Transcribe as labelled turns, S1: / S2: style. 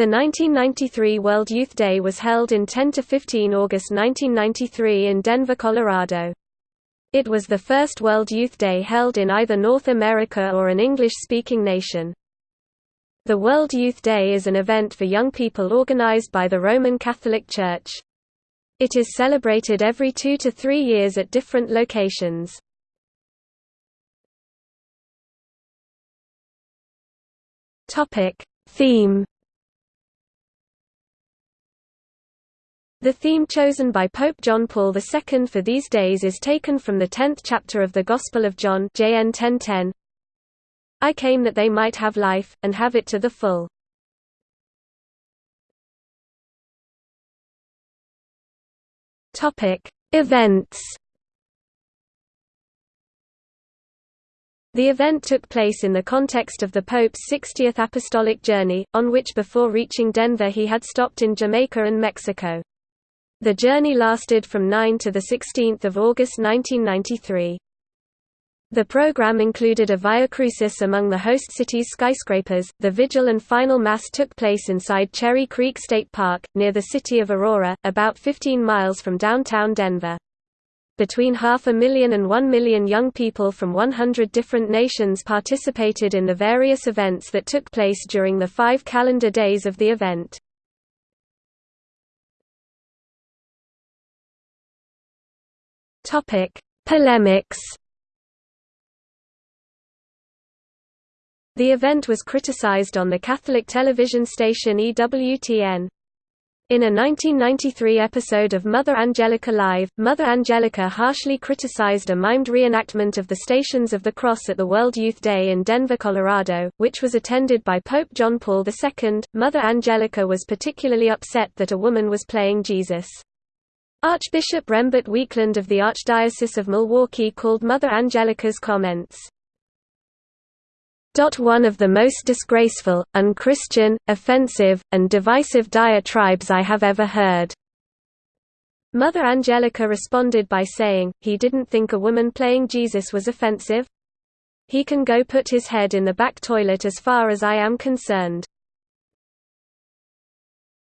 S1: The 1993 World Youth Day was held in 10–15 August 1993 in Denver, Colorado. It was the first World Youth Day held in either North America or an English-speaking nation. The World Youth Day is an event for young people organized by the Roman Catholic Church. It is celebrated every two to three years at different locations. Topic Theme The theme chosen by Pope John Paul II for these days is taken from the tenth chapter of the Gospel of John JN 1010. I came that they might have life, and have it to the full. Events The event took place in the context of the Pope's 60th apostolic journey, on which before reaching Denver he had stopped in Jamaica and Mexico. The journey lasted from 9 to 16 August 1993. The program included a Via Crucis among the host city's skyscrapers. The vigil and final mass took place inside Cherry Creek State Park, near the city of Aurora, about 15 miles from downtown Denver. Between half a million and one million young people from 100 different nations participated in the various events that took place during the five calendar days of the event. Topic: Polemics. The event was criticized on the Catholic television station EWTN. In a 1993 episode of Mother Angelica Live, Mother Angelica harshly criticized a mimed reenactment of the Stations of the Cross at the World Youth Day in Denver, Colorado, which was attended by Pope John Paul II. Mother Angelica was particularly upset that a woman was playing Jesus. Archbishop Rembert Weakland of the Archdiocese of Milwaukee called Mother Angelica's comments, one of the most disgraceful, unchristian, offensive, and divisive diatribes I have ever heard. Mother Angelica responded by saying, he didn't think a woman playing Jesus was offensive? He can go put his head in the back toilet as far as I am concerned.